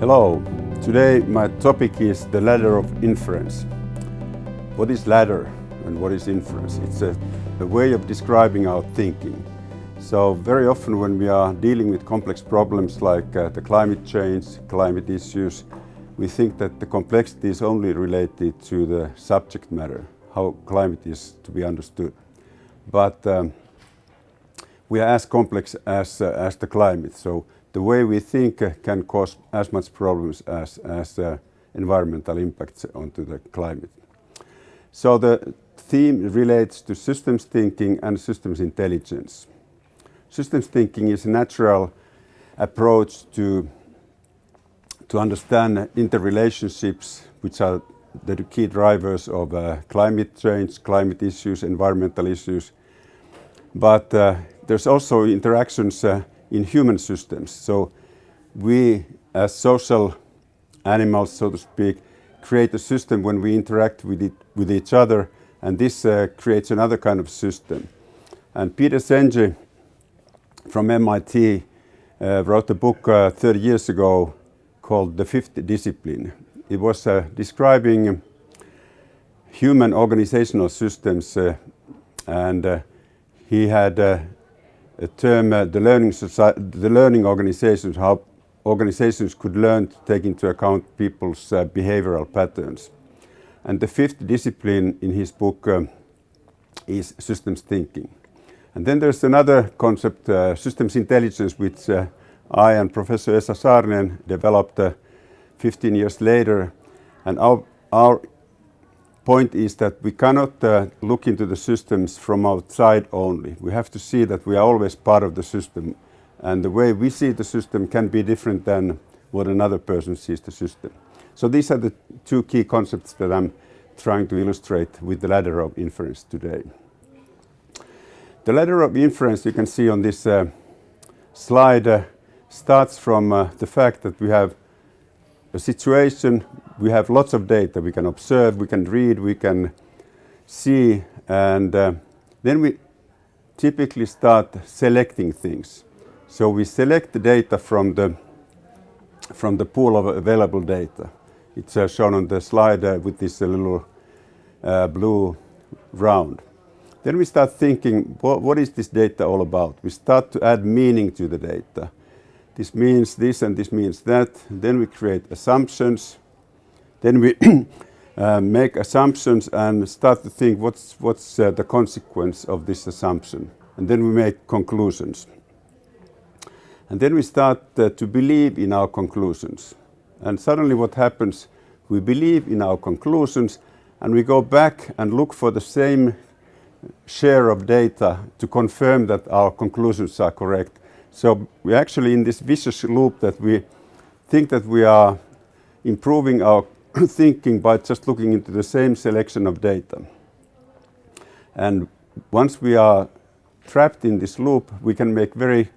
Hello. Today my topic is the ladder of inference. What is ladder and what is inference? It's a, a, way of describing our thinking. So very often when we are dealing with complex problems like uh, the climate change, climate issues, we think that the complexity is only related to the subject matter, how climate is to be understood. But um, we are as complex as, uh, as the climate. So the way we think uh, can cause as much problems as, as uh, environmental impacts onto the climate. So the theme relates to systems thinking and systems intelligence. Systems thinking is a natural approach to, to understand interrelationships which are the key drivers of uh, climate change, climate issues, environmental issues. But uh, there's also interactions uh, in human systems. So we as social animals, so to speak, create a system when we interact with, it, with each other and this uh, creates another kind of system. And Peter Senge from MIT uh, wrote a book uh, 30 years ago called The Fifth Discipline. It was uh, describing human organizational systems uh, and uh, he had a term, uh, the, learning the learning organizations, how organizations could learn to take into account people's uh, behavioral patterns. And the fifth discipline in his book um, is systems thinking. And then there's another concept, uh, systems intelligence, which uh, I and Professor Esa Saarinen developed uh, 15 years later. And our, our point is that we cannot uh, look into the systems from outside only. We have to see that we are always part of the system and the way we see the system can be different than what another person sees the system. So these are the two key concepts that I'm trying to illustrate with the ladder of inference today. The ladder of inference you can see on this uh, slide uh, starts from uh, the fact that we have a situation we have lots of data. We can observe, we can read, we can see, and uh, then we typically start selecting things. So we select the data from the, from the pool of available data. It's uh, shown on the slide uh, with this uh, little uh, blue round. Then we start thinking, what, what is this data all about? We start to add meaning to the data. This means this and this means that. Then we create assumptions then we uh, make assumptions and start to think what's, what's uh, the consequence of this assumption. And then we make conclusions. And then we start uh, to believe in our conclusions. And suddenly what happens, we believe in our conclusions and we go back and look for the same share of data to confirm that our conclusions are correct. So we're actually in this vicious loop that we think that we are improving our thinking by just looking into the same selection of data. And once we are trapped in this loop, we can make very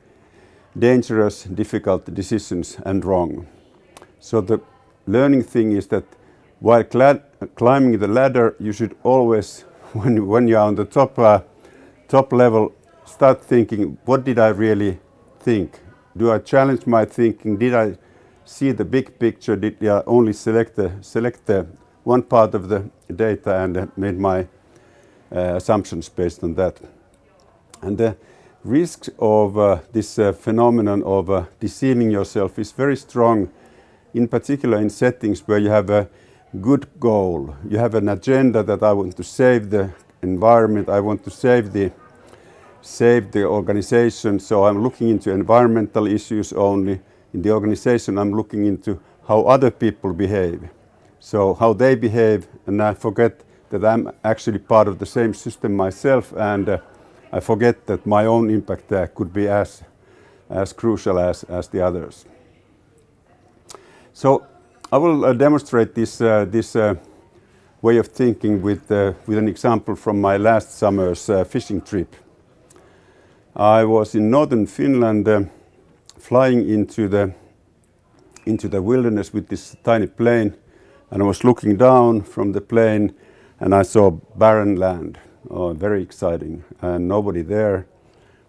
dangerous, difficult decisions and wrong. So the learning thing is that while climbing the ladder, you should always, when, when you are on the top, uh, top level, start thinking, what did I really think? Do I challenge my thinking? Did I see the big picture, did I only select the, select the one part of the data and uh, made my uh, assumptions based on that. And the risk of uh, this uh, phenomenon of uh, deceiving yourself is very strong, in particular in settings where you have a good goal. You have an agenda that I want to save the environment, I want to save the save the organization, so I'm looking into environmental issues only in the organization I'm looking into how other people behave. So how they behave and I forget that I'm actually part of the same system myself and uh, I forget that my own impact there could be as, as crucial as, as the others. So I will uh, demonstrate this, uh, this uh, way of thinking with, uh, with an example from my last summer's uh, fishing trip. I was in northern Finland flying into the into the wilderness with this tiny plane and I was looking down from the plane and I saw barren land. Oh, very exciting and nobody there.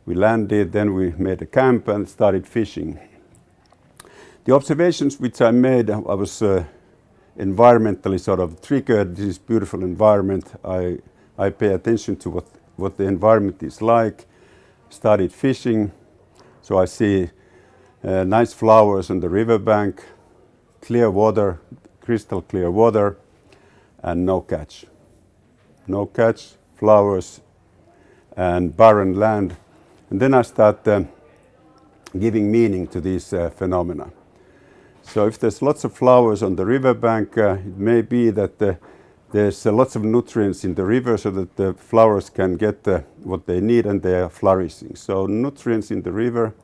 We landed, then we made a camp and started fishing. The observations which I made, I was uh, environmentally sort of triggered. This is beautiful environment. I, I pay attention to what, what the environment is like. Started fishing, so I see uh, nice flowers on the riverbank, clear water, crystal clear water, and no catch. No catch, flowers, and barren land. And then I start uh, giving meaning to these uh, phenomena. So if there's lots of flowers on the riverbank, uh, it may be that uh, there's uh, lots of nutrients in the river so that the flowers can get what they need and they are flourishing. So nutrients in the river,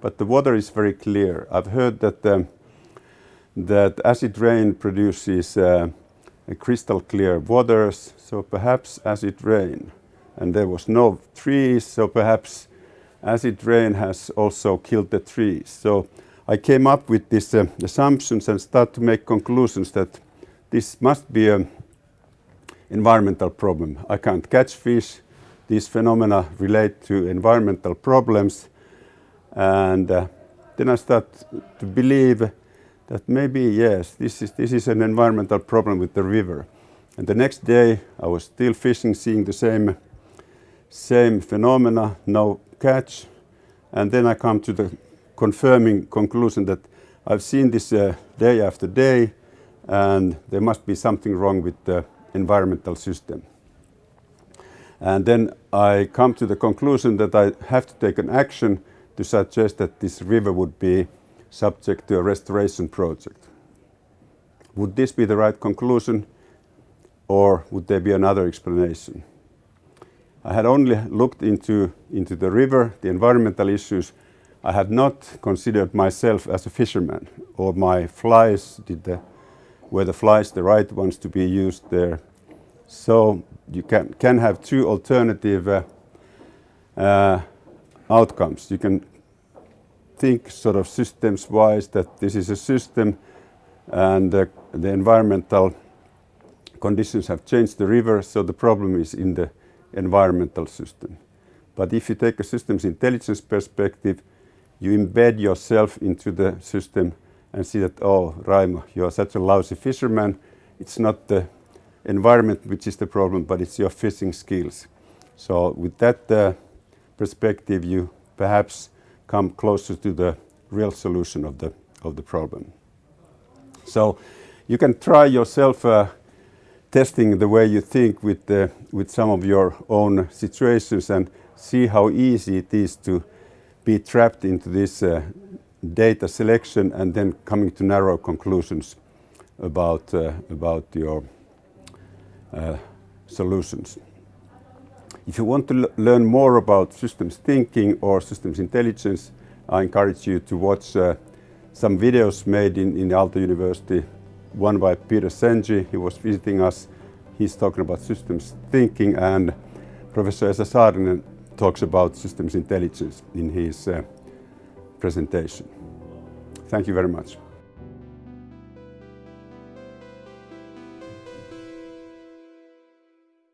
but the water is very clear. I've heard that um, that acid rain produces uh, crystal clear waters, so perhaps acid rain. And there was no trees, so perhaps acid rain has also killed the trees. So I came up with these uh, assumptions and start to make conclusions that this must be an environmental problem. I can't catch fish. These phenomena relate to environmental problems. And uh, then I start to believe that maybe, yes, this is, this is an environmental problem with the river. And the next day I was still fishing, seeing the same, same phenomena, no catch. And then I come to the confirming conclusion that I've seen this uh, day after day and there must be something wrong with the environmental system. And then I come to the conclusion that I have to take an action to suggest that this river would be subject to a restoration project. Would this be the right conclusion or would there be another explanation? I had only looked into, into the river, the environmental issues, I had not considered myself as a fisherman or my flies, did the, were the flies the right ones to be used there. So you can, can have two alternative uh, uh, outcomes. You can think sort of systems wise that this is a system and uh, the environmental conditions have changed the river, so the problem is in the environmental system. But if you take a systems intelligence perspective, you embed yourself into the system and see that, oh, Raimo, you are such a lousy fisherman. It's not the environment which is the problem, but it's your fishing skills. So with that uh, perspective, you perhaps come closer to the real solution of the, of the problem. So you can try yourself uh, testing the way you think with, uh, with some of your own situations and see how easy it is to be trapped into this uh, data selection and then coming to narrow conclusions about, uh, about your uh, solutions. If you want to learn more about systems thinking or systems intelligence, I encourage you to watch uh, some videos made in, in Aalto University. One by Peter Senge, he was visiting us. He's talking about systems thinking and Professor Esa Saarinen talks about systems intelligence in his uh, presentation. Thank you very much.